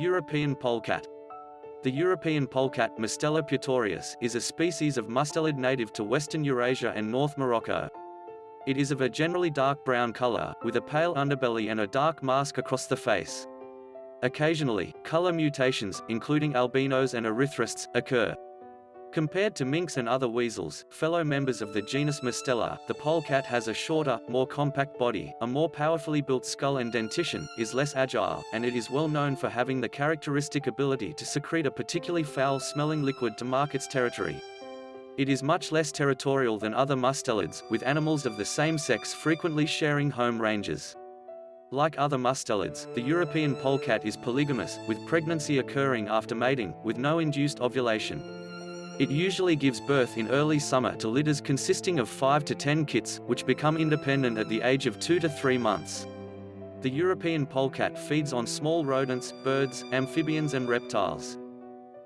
European polecat. The European polecat Mustela putorius is a species of mustelid native to western Eurasia and North Morocco. It is of a generally dark brown color, with a pale underbelly and a dark mask across the face. Occasionally, color mutations, including albinos and erythrists, occur. Compared to minks and other weasels, fellow members of the genus Mustela, the polecat has a shorter, more compact body, a more powerfully built skull and dentition, is less agile, and it is well known for having the characteristic ability to secrete a particularly foul-smelling liquid to mark its territory. It is much less territorial than other mustelids, with animals of the same sex frequently sharing home ranges. Like other mustelids, the European polecat is polygamous, with pregnancy occurring after mating, with no induced ovulation. It usually gives birth in early summer to litters consisting of 5 to 10 kits, which become independent at the age of 2 to 3 months. The European polecat feeds on small rodents, birds, amphibians and reptiles.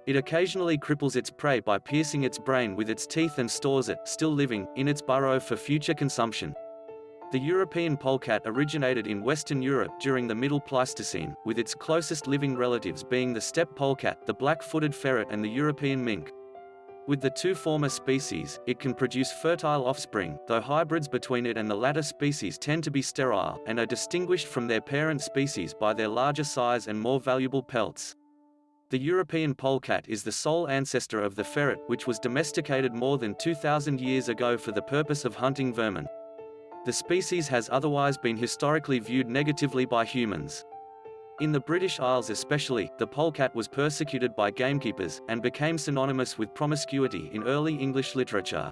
It occasionally cripples its prey by piercing its brain with its teeth and stores it, still living, in its burrow for future consumption. The European polecat originated in Western Europe during the Middle Pleistocene, with its closest living relatives being the steppe polecat, the black-footed ferret and the European mink. With the two former species, it can produce fertile offspring, though hybrids between it and the latter species tend to be sterile, and are distinguished from their parent species by their larger size and more valuable pelts. The European polecat is the sole ancestor of the ferret which was domesticated more than 2,000 years ago for the purpose of hunting vermin. The species has otherwise been historically viewed negatively by humans. In the British Isles especially, the polecat was persecuted by gamekeepers, and became synonymous with promiscuity in early English literature.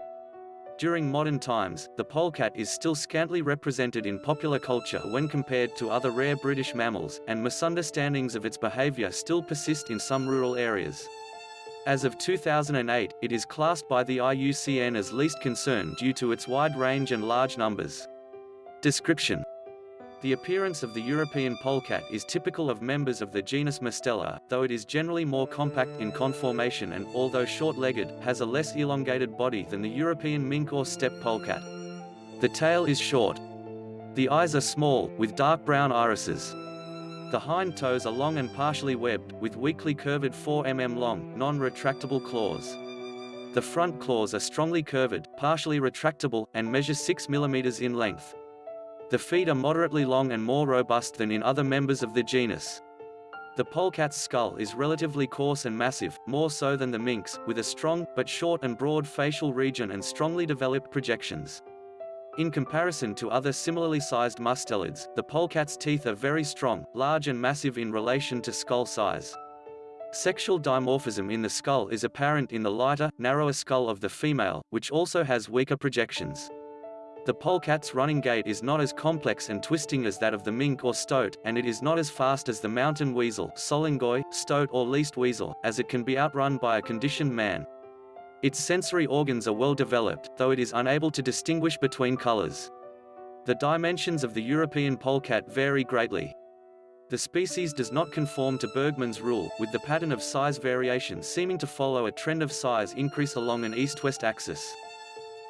During modern times, the polecat is still scantily represented in popular culture when compared to other rare British mammals, and misunderstandings of its behavior still persist in some rural areas. As of 2008, it is classed by the IUCN as least concern due to its wide range and large numbers. Description the appearance of the European polecat is typical of members of the genus Mustela, though it is generally more compact in conformation and, although short-legged, has a less elongated body than the European mink or steppe polecat. The tail is short. The eyes are small, with dark brown irises. The hind toes are long and partially webbed, with weakly curved 4 mm long, non-retractable claws. The front claws are strongly curved, partially retractable, and measure 6 mm in length. The feet are moderately long and more robust than in other members of the genus. The polecat's skull is relatively coarse and massive, more so than the mink's, with a strong, but short and broad facial region and strongly developed projections. In comparison to other similarly sized mustelids, the polecat's teeth are very strong, large and massive in relation to skull size. Sexual dimorphism in the skull is apparent in the lighter, narrower skull of the female, which also has weaker projections. The polecat's running gait is not as complex and twisting as that of the mink or stoat, and it is not as fast as the mountain weasel solongoi, stoat or least weasel, as it can be outrun by a conditioned man. Its sensory organs are well developed, though it is unable to distinguish between colors. The dimensions of the European polecat vary greatly. The species does not conform to Bergmann's rule, with the pattern of size variation seeming to follow a trend of size increase along an east-west axis.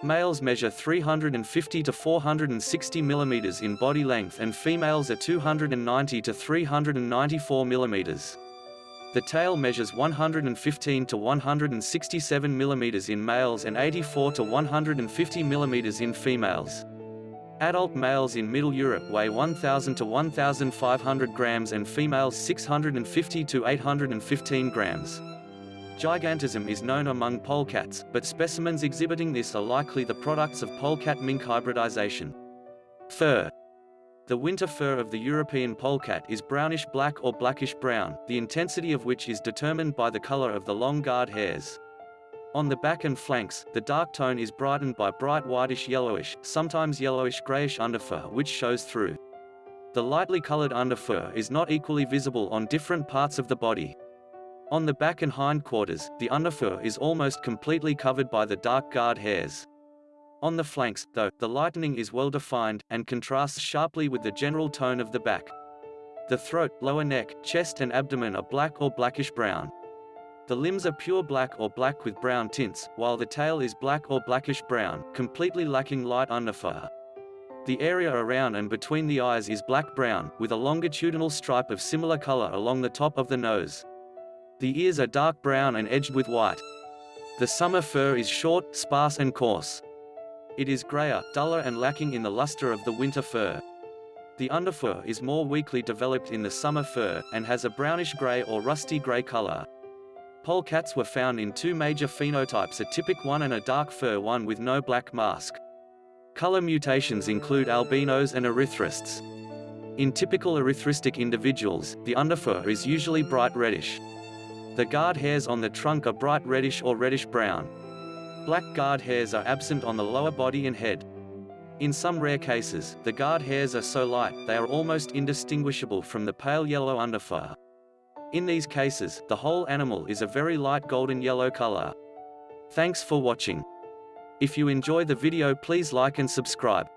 Males measure 350 to 460 mm in body length and females are 290 to 394 mm. The tail measures 115 to 167 mm in males and 84 to 150 mm in females. Adult males in Middle Europe weigh 1,000 to 1,500 grams and females 650 to 815 grams. Gigantism is known among polecats, but specimens exhibiting this are likely the products of polecat-mink hybridization. Fur The winter fur of the European polecat is brownish-black or blackish-brown, the intensity of which is determined by the color of the long guard hairs. On the back and flanks, the dark tone is brightened by bright whitish-yellowish, sometimes yellowish-grayish underfur which shows through. The lightly colored underfur is not equally visible on different parts of the body. On the back and hindquarters, the underfur is almost completely covered by the dark guard hairs. On the flanks, though, the lightening is well defined, and contrasts sharply with the general tone of the back. The throat, lower neck, chest and abdomen are black or blackish-brown. The limbs are pure black or black with brown tints, while the tail is black or blackish-brown, completely lacking light underfur. The area around and between the eyes is black-brown, with a longitudinal stripe of similar color along the top of the nose. The ears are dark brown and edged with white. The summer fur is short, sparse and coarse. It is grayer, duller and lacking in the luster of the winter fur. The underfur is more weakly developed in the summer fur, and has a brownish-gray or rusty gray color. Polecats were found in two major phenotypes a typic one and a dark fur one with no black mask. Color mutations include albinos and erythrists. In typical erythristic individuals, the underfur is usually bright reddish. The guard hairs on the trunk are bright reddish or reddish-brown. Black guard hairs are absent on the lower body and head. In some rare cases, the guard hairs are so light, they are almost indistinguishable from the pale yellow underfur. In these cases, the whole animal is a very light golden yellow color. Thanks for watching. If you enjoy the video please like and subscribe.